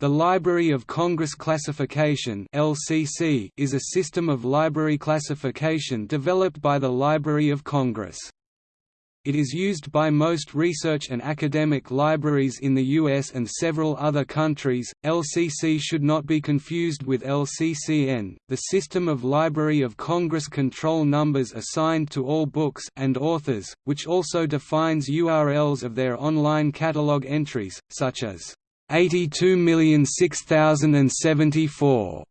The Library of Congress Classification (LCC) is a system of library classification developed by the Library of Congress. It is used by most research and academic libraries in the US and several other countries. LCC should not be confused with LCCN, the system of Library of Congress control numbers assigned to all books and authors, which also defines URLs of their online catalog entries, such as 82,006,074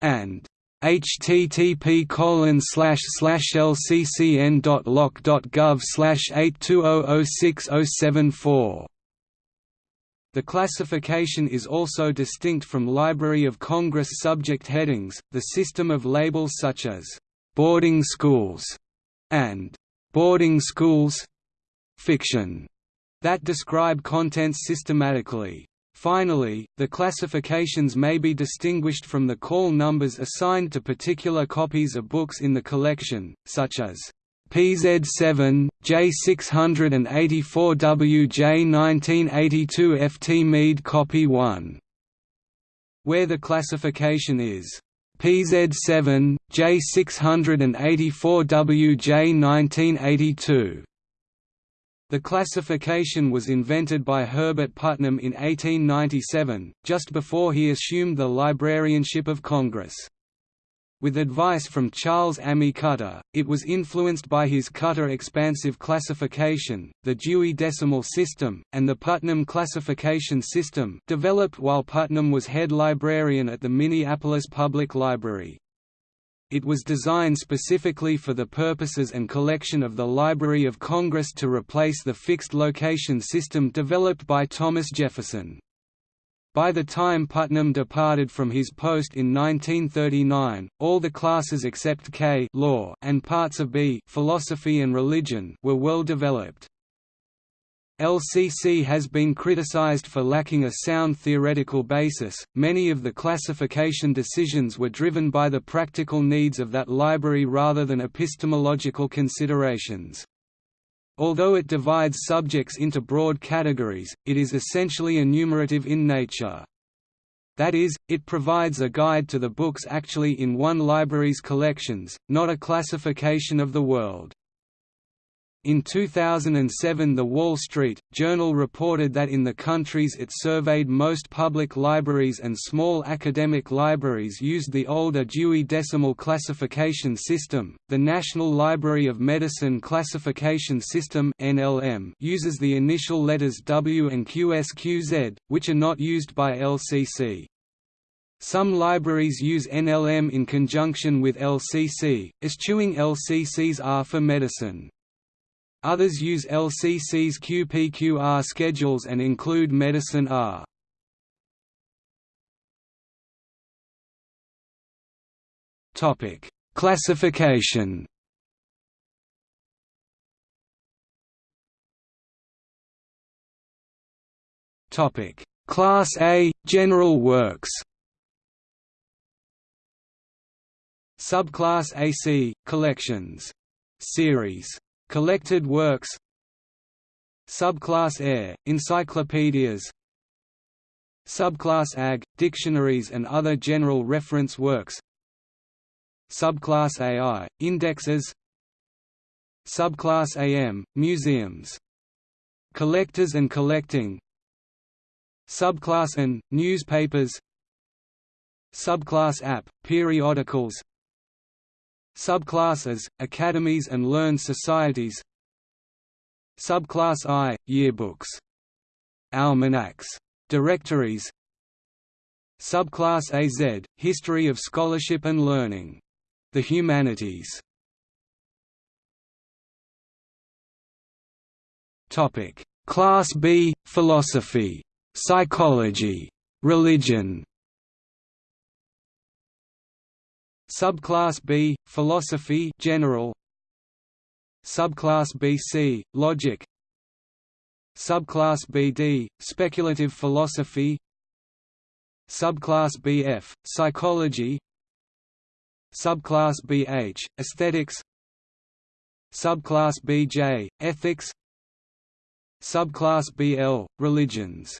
and http colon slash slash lccn.loc.gov slash 82006074 the classification is also distinct from Library of Congress subject headings, the system of labels such as «boarding schools» and «boarding schools» fiction that describe contents systematically. Finally, the classifications may be distinguished from the call numbers assigned to particular copies of books in the collection, such as PZ7, J684WJ 1982 FT Meade Copy 1, where the classification is PZ7, J684WJ 1982. The classification was invented by Herbert Putnam in 1897, just before he assumed the librarianship of Congress. With advice from Charles Ammi Cutter, it was influenced by his Cutter expansive classification, the Dewey Decimal System, and the Putnam Classification System developed while Putnam was head librarian at the Minneapolis Public Library. It was designed specifically for the purposes and collection of the Library of Congress to replace the fixed location system developed by Thomas Jefferson. By the time Putnam departed from his post in 1939, all the classes except K law and parts of B philosophy and religion were well developed. LCC has been criticized for lacking a sound theoretical basis. Many of the classification decisions were driven by the practical needs of that library rather than epistemological considerations. Although it divides subjects into broad categories, it is essentially enumerative in nature. That is, it provides a guide to the books actually in one library's collections, not a classification of the world. In 2007 The Wall Street, Journal reported that in the countries it surveyed most public libraries and small academic libraries used the older Dewey Decimal Classification System. The National Library of Medicine Classification System (NLM) uses the initial letters W and QSQZ, which are not used by LCC. Some libraries use NLM in conjunction with LCC, eschewing LCC's R for medicine. Others use LCC's QPQR schedules and include Medicine R. Topic: Classification. Topic: Class A General Works. Subclass AC Collections. Series Collected works Subclass AE, encyclopedias Subclass AG, dictionaries and other general reference works Subclass AI, indexes Subclass AM, museums Collectors and collecting Subclass AN, newspapers Subclass AP, periodicals Subclasses, academies and learned societies Subclass I, yearbooks. Almanacs. Directories Subclass AZ, History of Scholarship and Learning. The Humanities Class B, Philosophy. Psychology. Religion Subclass B, Philosophy general. Subclass BC, Logic. Subclass BD, Speculative Philosophy. Subclass BF, Psychology. Subclass BH, Aesthetics. Subclass BJ, Ethics. Subclass BL, Religions.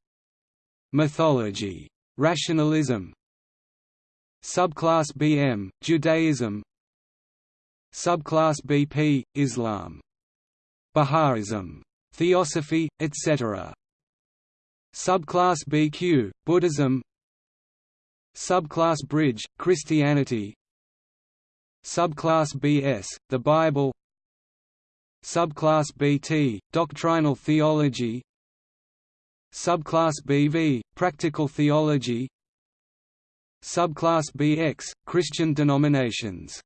Mythology Rationalism Subclass BM – Judaism. Subclass BP – Islam. Baha'ism. Theosophy, etc. Subclass BQ – Buddhism. Subclass BR – Christianity. Subclass BS – The Bible. Subclass BT – Doctrinal theology. Subclass BV – Practical theology Subclass BX – Christian denominations.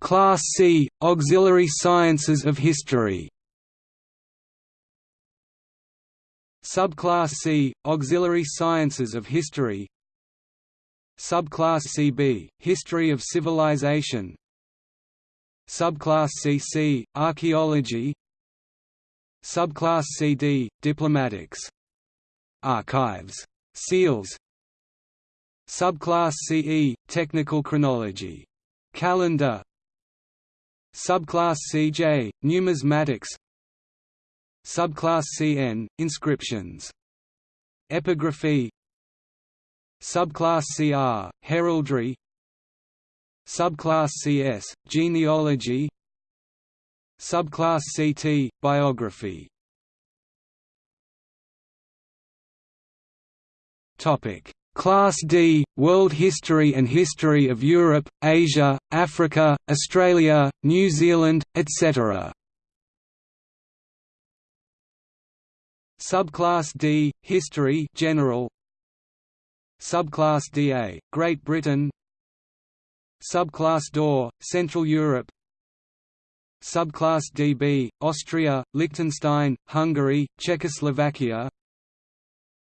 Class C – Auxiliary sciences of history. Subclass C – Auxiliary sciences of history. Subclass CB – History of civilization. Subclass CC – Archaeology Subclass CD – Diplomatics. Archives. Seals. Subclass CE – Technical chronology. Calendar. Subclass CJ – Numismatics. Subclass CN – Inscriptions. Epigraphy. Subclass CR – Heraldry. Subclass CS – Genealogy Subclass CT – Biography. Topic: Class D – World History and History of Europe, Asia, Africa, Australia, New Zealand, etc. Subclass D – History general. Subclass DA – Great Britain. Subclass DAW – Central Europe Subclass DB – Austria, Liechtenstein, Hungary, Czechoslovakia.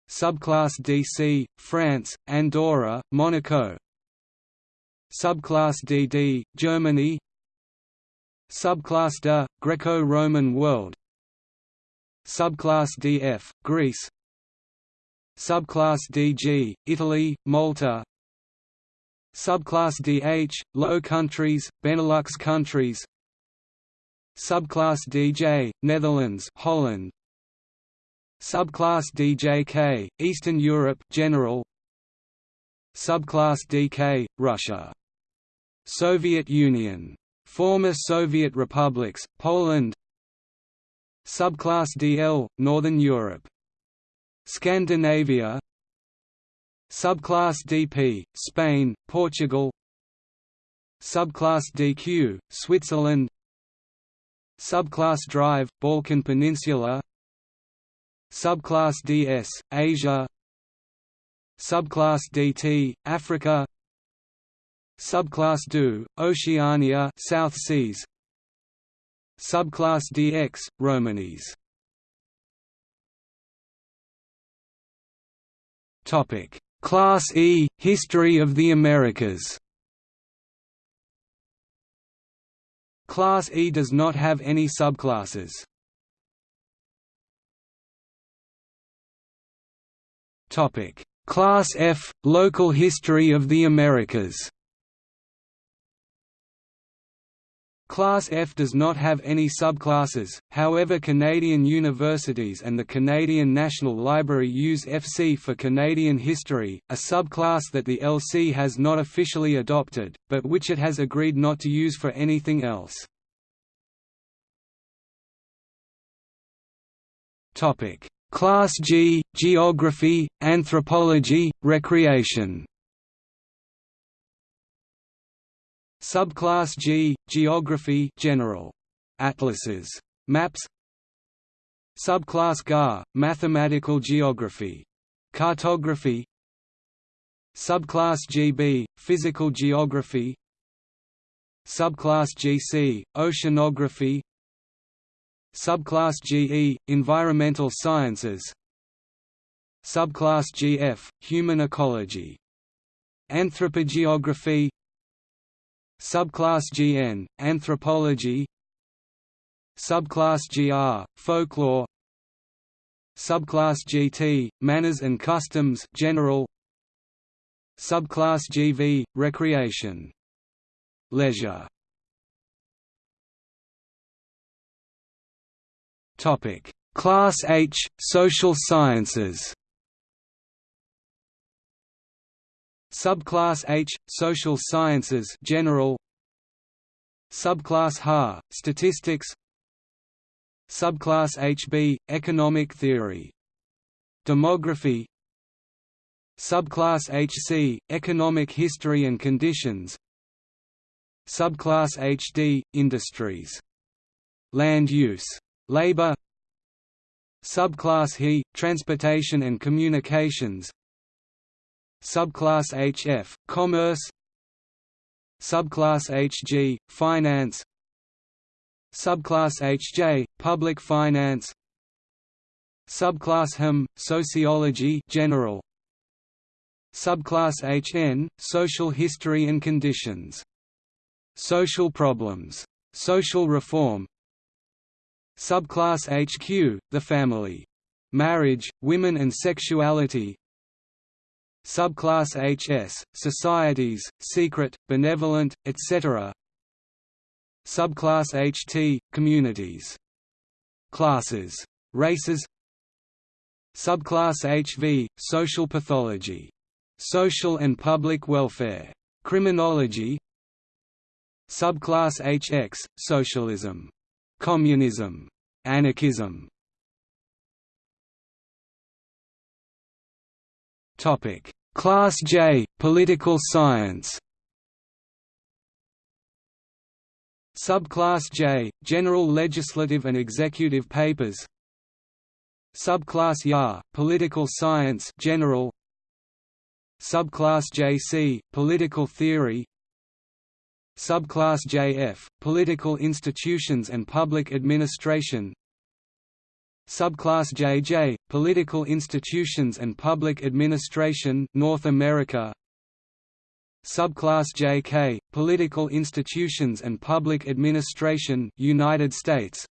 Subclass DC – France, Andorra, Monaco. Subclass DD – Germany. Subclass DA – Greco-Roman world. Subclass DF – Greece. Subclass DG – Italy, Malta. Subclass DH – Low Countries, Benelux countries Subclass DJ – Netherlands Holland. Subclass DJK – Eastern Europe general. Subclass DK – Russia. Soviet Union. Former Soviet republics, Poland. Subclass DL – Northern Europe. Scandinavia. Subclass DP – Spain, Portugal. Subclass DQ – Switzerland Subclass DR – Balkan Peninsula Subclass DS – Asia Subclass DT – Africa Subclass DU – Oceania South Seas Subclass DX – Romanies Class E – History of the Americas Class E does not have any subclasses. Class F – Local history of the Americas Class F does not have any subclasses, however Canadian universities and the Canadian National Library use FC for Canadian history, a subclass that the LC has not officially adopted, but which it has agreed not to use for anything else. Class G – Geography, Anthropology, Recreation Subclass G – Geography general. Atlases. Maps. Subclass GA – Mathematical geography. Cartography. Subclass GB – Physical geography. Subclass GC – Oceanography. Subclass GE – Environmental sciences. Subclass GF – Human ecology. Anthropogeography Subclass GN – Anthropology Subclass GR – Folklore Subclass GT – Manners and customs general Subclass GV – Recreation. Leisure Class H – Social Sciences Subclass H – Social Sciences general. Subclass HA – Statistics. Subclass HB – Economic theory. Demography. Subclass HC – Economic history and conditions. Subclass HD – Industries. Land use. Labor. Subclass HE – Transportation and communications Subclass HF – Commerce Subclass HG – Finance Subclass HJ – Public finance Subclass HM – Sociology general Subclass HN – Social history and conditions. Social problems. Social reform Subclass HQ – The family. Marriage, women and sexuality Subclass HS – Societies, secret, benevolent, etc. Subclass HT – Communities. Classes. Races Subclass HV – Social pathology. Social and public welfare. Criminology Subclass HX – Socialism. Communism. Anarchism Class J – Political science. Subclass J – General legislative and executive papers. Subclass YA – Political science general. Subclass JC – Political theory. Subclass JF – Political institutions and public administration Subclass JJ – Political institutions and public administration North America. Subclass JK – Political institutions and public administration United States.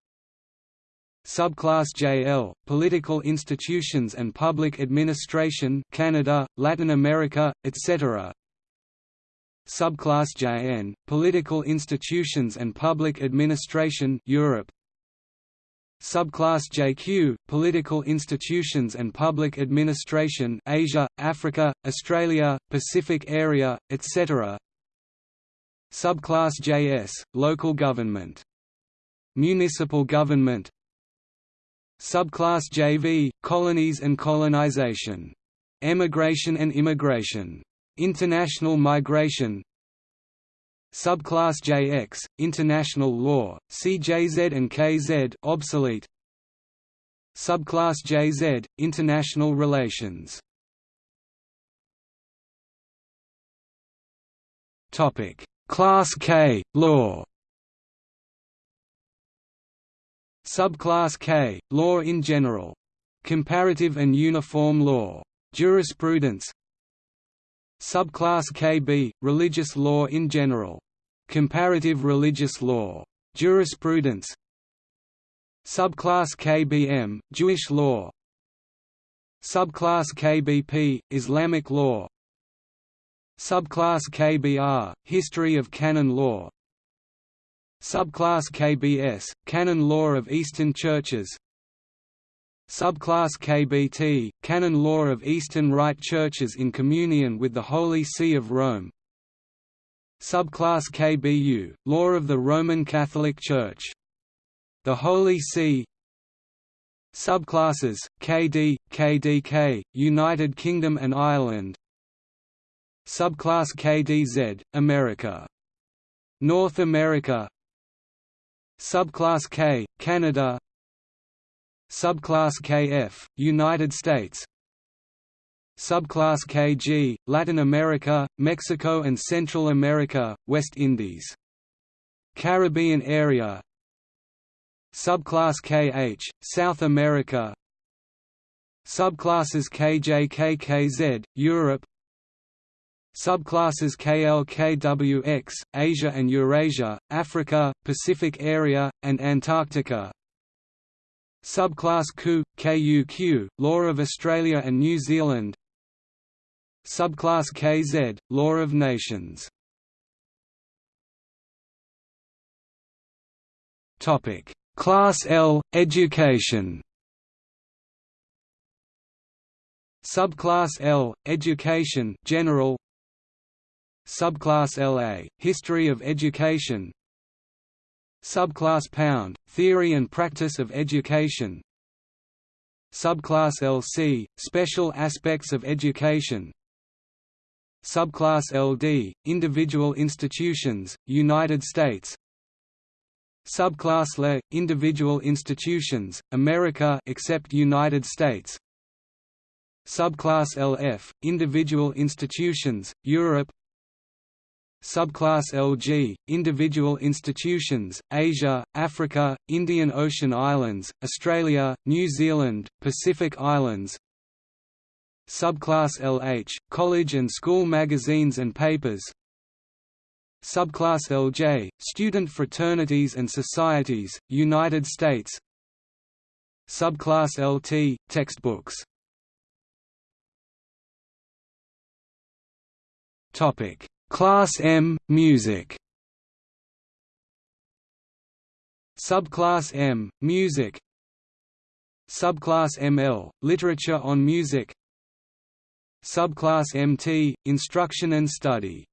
Subclass JL – Political institutions and public administration Canada, Latin America, etc. Subclass JN – Political institutions and public administration Europe Subclass JQ – Political institutions and public administration Asia, Africa, Australia, Pacific area, etc. Subclass JS – Local government. Municipal government Subclass JV – Colonies and colonization. Emigration and immigration. International migration Subclass JX, International Law, CJZ and KZ obsolete. Subclass JZ, International Relations. Topic: Class K, Law. Subclass K, Law in general. Comparative and uniform law. Jurisprudence Subclass KB – Religious law in general. Comparative religious law. Jurisprudence. Subclass KBM – Jewish law. Subclass KBP – Islamic law. Subclass KBR – History of canon law. Subclass KBS – Canon law of Eastern churches Subclass KBT, canon law of Eastern Rite churches in communion with the Holy See of Rome. Subclass KBU, law of the Roman Catholic Church. The Holy See. Subclasses, KD, KDK, United Kingdom and Ireland. Subclass KDZ, America. North America. Subclass K, Canada Subclass KF, United States. Subclass KG, Latin America, Mexico and Central America, West Indies. Caribbean area. Subclass KH, South America. Subclasses KJKKZ, Europe. Subclasses KLKWX, Asia and Eurasia, Africa, Pacific area, and Antarctica Subclass KU, KUQ, law of Australia and New Zealand. Subclass KZ, law of nations. Class L, education. Subclass L, education general. Subclass LA, history of education. Subclass Pound Theory and Practice of Education. Subclass LC Special Aspects of Education. Subclass LD Individual Institutions United States. Subclass LE Individual Institutions America except United States. Subclass LF Individual Institutions Europe Subclass LG Individual Institutions Asia Africa Indian Ocean Islands Australia New Zealand Pacific Islands. Subclass LH College and school magazines and papers. Subclass LJ Student fraternities and societies United States. Subclass LT Textbooks. Topic Class M Music. Subclass M Music. Subclass ML Literature on Music. Subclass MT Instruction and Study.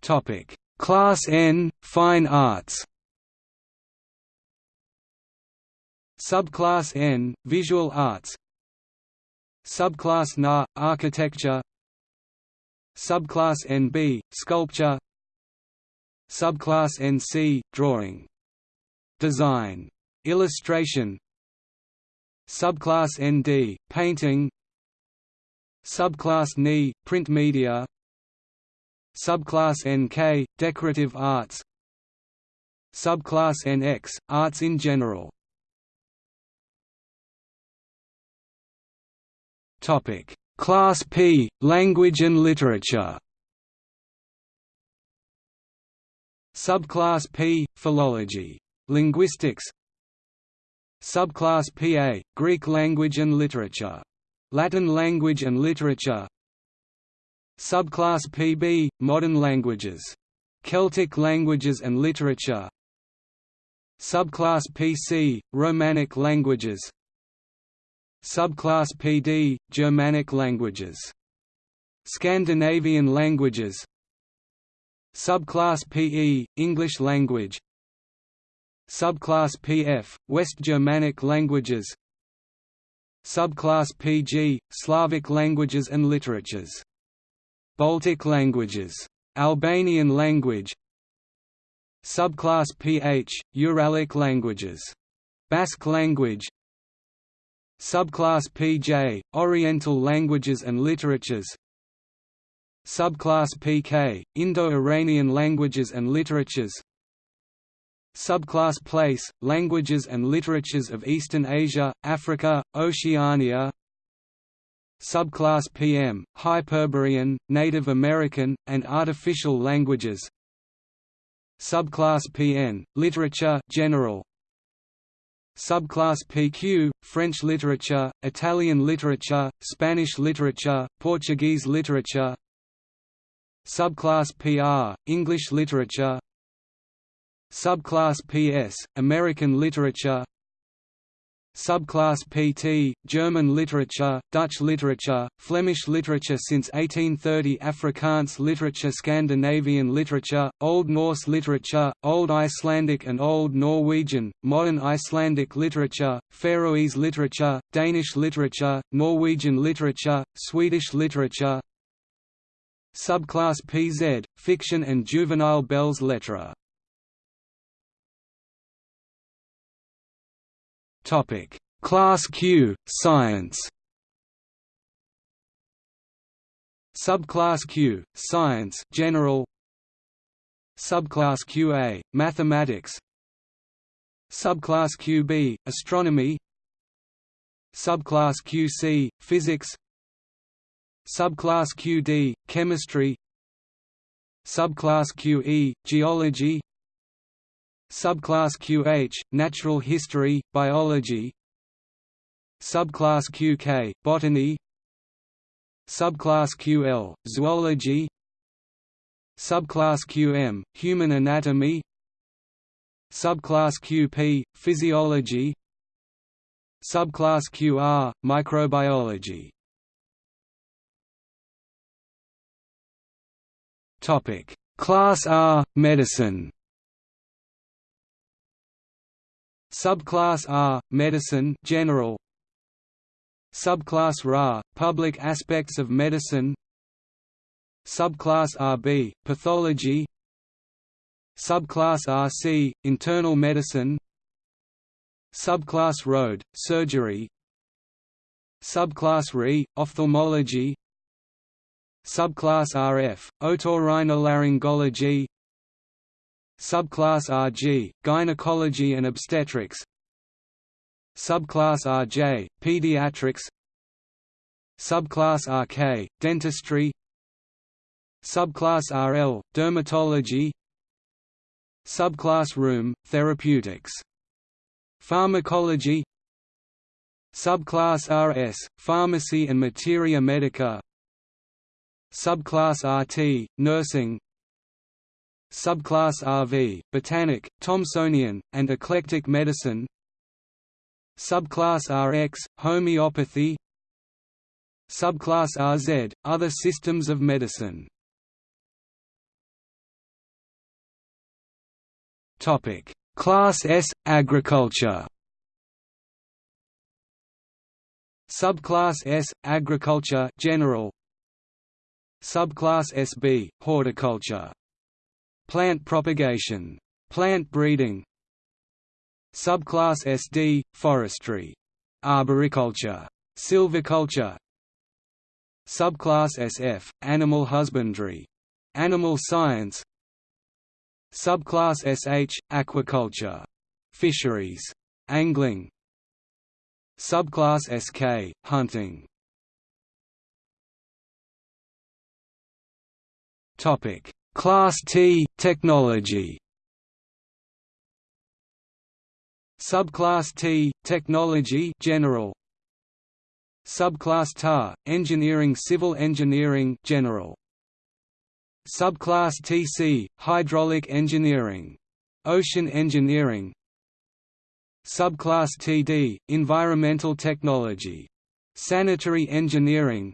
Topic. Class N Fine Arts. Subclass N Visual Arts Subclass Na Architecture Subclass NB Sculpture Subclass NC Drawing Design. Illustration Subclass ND Painting Subclass NI Print media Subclass NK Decorative arts Subclass NX Arts in general Topic: Class P Language and Literature. Subclass P Philology. Linguistics. Subclass PA Greek language and literature. Latin language and literature. Subclass PB Modern languages. Celtic languages and literature. Subclass PC Romanic languages Subclass PD – Germanic languages. Scandinavian languages Subclass PE – English language Subclass PF – West Germanic languages Subclass PG – Slavic languages and literatures. Baltic languages. Albanian language Subclass PH – Uralic languages. Basque language Subclass PJ – Oriental languages and literatures. Subclass PK – Indo-Iranian languages and literatures. Subclass PL – Languages and literatures of Eastern Asia, Africa, Oceania. Subclass PM – Hyperborean, Native American, and artificial languages. Subclass PN – Literature general, Subclass PQ, French literature, Italian literature, Spanish literature, Portuguese literature. Subclass PR, English literature. Subclass PS, American literature Subclass PT, German literature, Dutch literature, Flemish literature since 1830 Afrikaans literature Scandinavian literature, Old Norse literature, Old Icelandic and Old Norwegian, Modern Icelandic literature, Faroese literature, Danish literature, Norwegian literature, Swedish literature. Subclass PZ, Fiction and Juvenile belles lettres Topic: Class Q Science. Subclass Q Science General. Subclass QA Mathematics. Subclass QB Astronomy. Subclass QC Physics. Subclass QD Chemistry. Subclass QE Geology Subclass QH – Natural History, Biology. Subclass QK – Botany. Subclass QL – Zoology. Subclass QM – Human Anatomy. Subclass QP – Physiology. Subclass QR Microbiology. Topic. Class R Medicine Subclass R Medicine General. Subclass RA Public aspects of medicine. Subclass RB Pathology. Subclass RC Internal medicine. Subclass RD Surgery. Subclass RE Ophthalmology. Subclass RF Otorhinolaryngology Subclass RG Gynecology and obstetrics. Subclass RJ Pediatrics. Subclass RK Dentistry. Subclass RL Dermatology. Subclass RM Therapeutics. Pharmacology. Subclass RS Pharmacy and Materia Medica. Subclass RT Nursing Subclass RV Botanic, Thomsonian, and Eclectic Medicine. Subclass RX Homeopathy. Subclass RZ Other systems of medicine. Class S Agriculture. Subclass S Agriculture General. Subclass SB Horticulture Plant propagation Plant breeding Subclass SD Forestry Arboriculture Silviculture Subclass SF Animal husbandry Animal science Subclass SH – Aquaculture. Fisheries. Angling Subclass SK – Hunting Class T – Technology Subclass T – Technology general Subclass TA – Engineering Civil Engineering general Subclass TC – Hydraulic engineering. Ocean engineering Subclass TD – Environmental technology. Sanitary engineering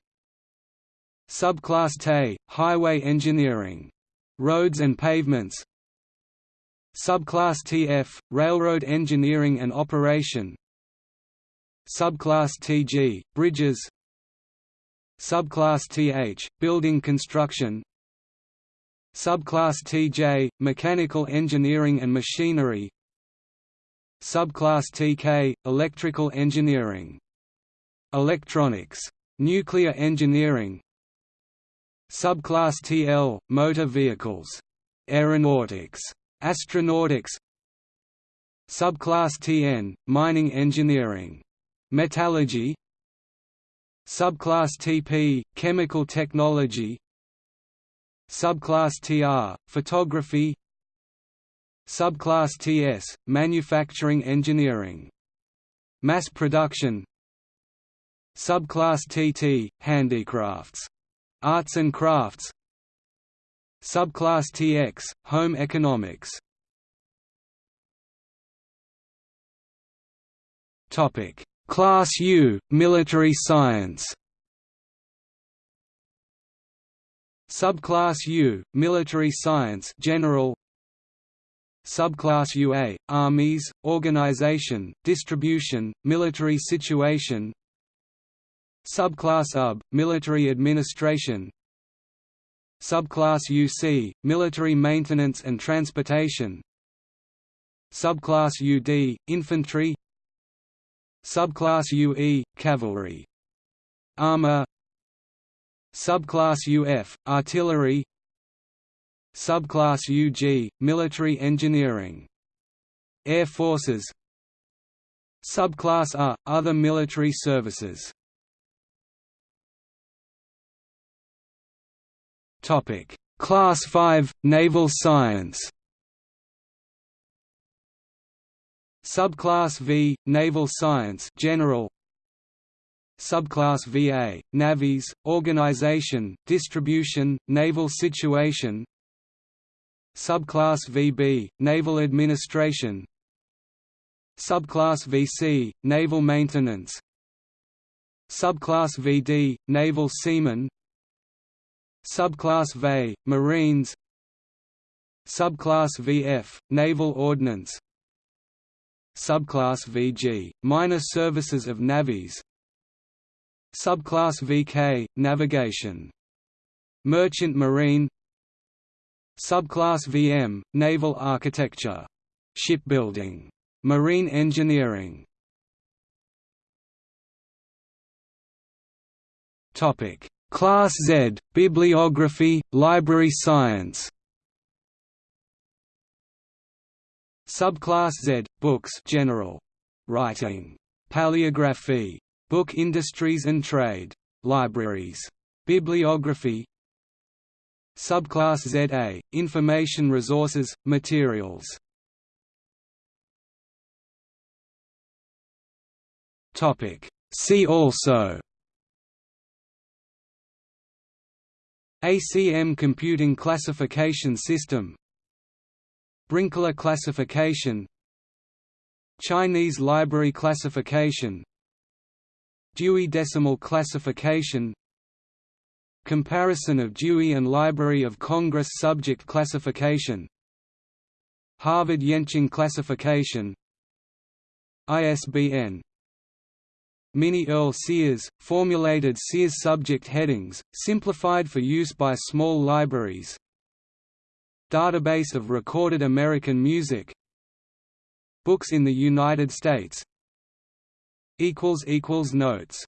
Subclass TE – Highway engineering. Roads and pavements. Subclass TF – Railroad engineering and operation. Subclass TG – Bridges. Subclass TH – Building construction. Subclass TJ – Mechanical engineering and machinery. Subclass TK – Electrical engineering. Electronics. Nuclear engineering Subclass TL – Motor vehicles. Aeronautics. Astronautics Subclass TN – Mining engineering. Metallurgy Subclass TP – Chemical technology Subclass TR – Photography Subclass TS – Manufacturing engineering. Mass production Subclass TT – Handicrafts. Arts and crafts. Subclass TX – Home economics. Class U – Military science. Subclass U, Military Science General. Subclass UA, Armies, Organization, Distribution, Military Situation Subclass UB, Military Administration. Subclass UC, Military Maintenance and Transportation. Subclass UD, Infantry. Subclass UE, Cavalry. Armor Subclass UF – Artillery. Subclass UG – Military engineering. Air Forces. Subclass R – Other military services Class 5 – Naval science. Subclass V – Naval science general. Subclass VA, Navies, Organization, Distribution, Naval Situation. Subclass VB, Naval Administration. Subclass VC – Naval maintenance. Subclass VD – Naval seamen Subclass VE – Marines Subclass VF – Naval ordnance Subclass VG – Minor services of navies Subclass VK – Navigation. Merchant Marine Subclass VM – Naval architecture. Shipbuilding. Marine engineering Class Z – Bibliography, library science Subclass Z – Books general. Writing. Paleography. Book industries and trade. Libraries. Bibliography Subclass ZA – Information resources, materials See also ACM Computing Classification System Brinkley classification Chinese library classification Dewey Decimal Classification Comparison of Dewey and Library of Congress Subject Classification Harvard Yenching Classification ISBN Minnie Earl Sears, formulated Sears subject headings, simplified for use by small libraries. Database of recorded American music. Books in the United States. Notes